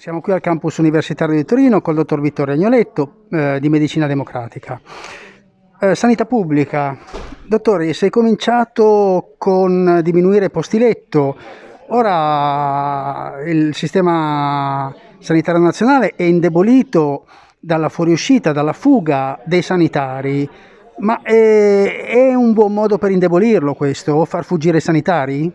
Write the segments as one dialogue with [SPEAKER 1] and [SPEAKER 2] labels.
[SPEAKER 1] Siamo qui al campus universitario di Torino col dottor Vittorio Agnoletto eh, di Medicina Democratica. Eh, sanità pubblica. Dottore, sei cominciato con diminuire posti letto, ora il sistema sanitario nazionale è indebolito dalla fuoriuscita, dalla fuga dei sanitari, ma è, è un buon modo per indebolirlo questo, far fuggire i sanitari?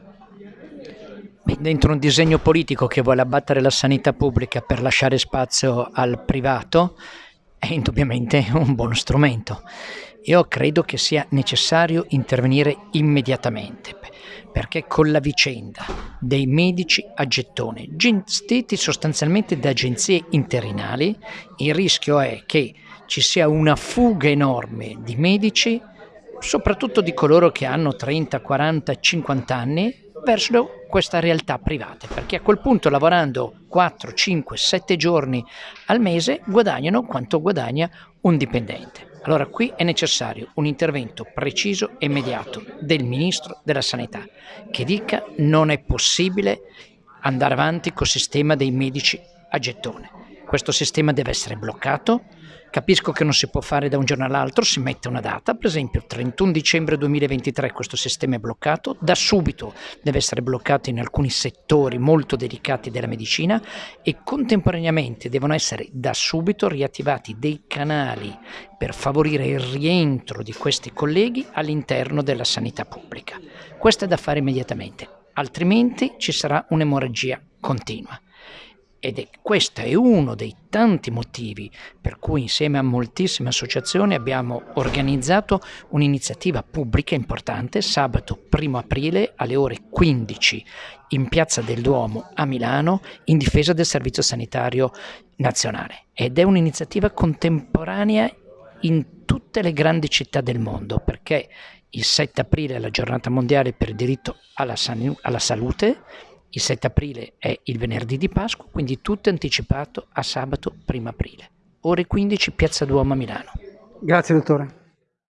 [SPEAKER 2] Dentro un disegno politico che vuole abbattere la sanità pubblica per lasciare spazio al privato è indubbiamente un buono strumento. Io credo che sia necessario intervenire immediatamente perché con la vicenda dei medici a gettone gestiti sostanzialmente da agenzie interinali il rischio è che ci sia una fuga enorme di medici soprattutto di coloro che hanno 30, 40, 50 anni verso questa realtà private, perché a quel punto lavorando 4, 5, 7 giorni al mese guadagnano quanto guadagna un dipendente. Allora qui è necessario un intervento preciso e immediato del Ministro della Sanità che dica non è possibile andare avanti col sistema dei medici a gettone. Questo sistema deve essere bloccato, Capisco che non si può fare da un giorno all'altro, si mette una data, per esempio 31 dicembre 2023 questo sistema è bloccato, da subito deve essere bloccato in alcuni settori molto delicati della medicina e contemporaneamente devono essere da subito riattivati dei canali per favorire il rientro di questi colleghi all'interno della sanità pubblica. Questo è da fare immediatamente, altrimenti ci sarà un'emorragia continua ed è questo è uno dei tanti motivi per cui insieme a moltissime associazioni abbiamo organizzato un'iniziativa pubblica importante sabato 1 aprile alle ore 15 in Piazza del Duomo a Milano in difesa del Servizio Sanitario Nazionale. Ed è un'iniziativa contemporanea in tutte le grandi città del mondo perché il 7 aprile è la giornata mondiale per il diritto alla, alla salute il 7 aprile è il venerdì di Pasqua, quindi tutto anticipato a sabato 1 aprile. Ore 15, Piazza Duomo a Milano.
[SPEAKER 1] Grazie dottore.